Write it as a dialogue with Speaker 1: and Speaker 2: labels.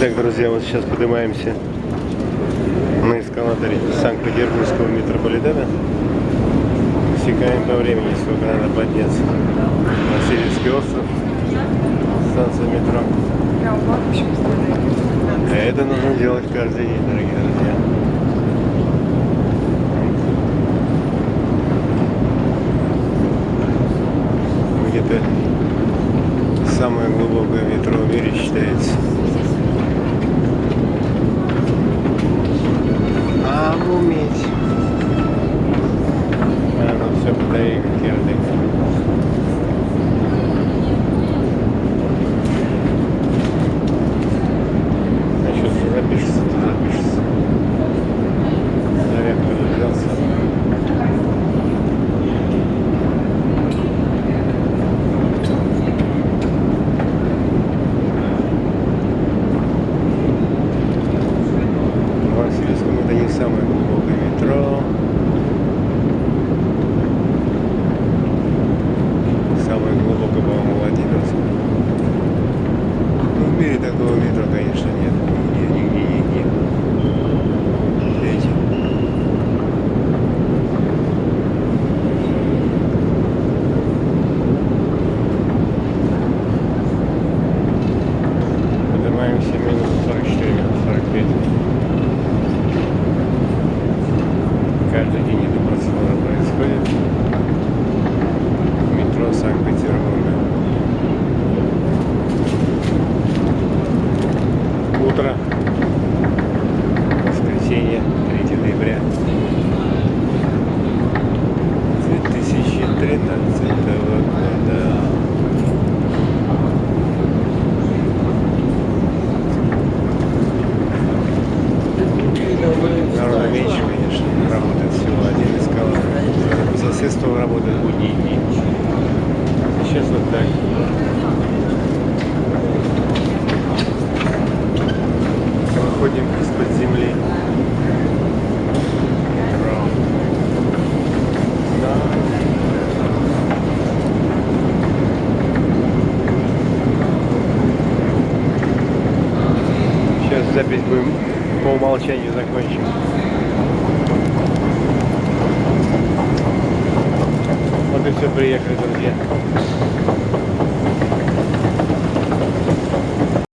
Speaker 1: Итак, друзья, вот сейчас поднимаемся на эскалаторе Санкт-Петербургского метрополитена. Секаем по времени, сколько надо подняться. Васильевский остров, станция метро. А это нужно делать каждый день, дорогие друзья. Где-то самое глубокое метро в мире считается. А уметь. А, все, батарейка кирдык. А что ты запишешься, ты запишешься. Наверное, взялся. Васильевском это не самое глубокое метро. Самое глубокое, по-моему, Владимирское. Ну, в мире такого метро, конечно, нет. Нигде, нигде, нигде. Видите? Поднимаемся минут 44, минут 45. Каждый день Утро. Воскресенье, 3 ноября. 2013 года. Народу меньше, конечно, работает всего один эскалатор. По соседству работает будние дни. Сейчас вот так. Выходим из-под земли. Сейчас запись будем по умолчанию закончим. Вот и все, приехали, друзья.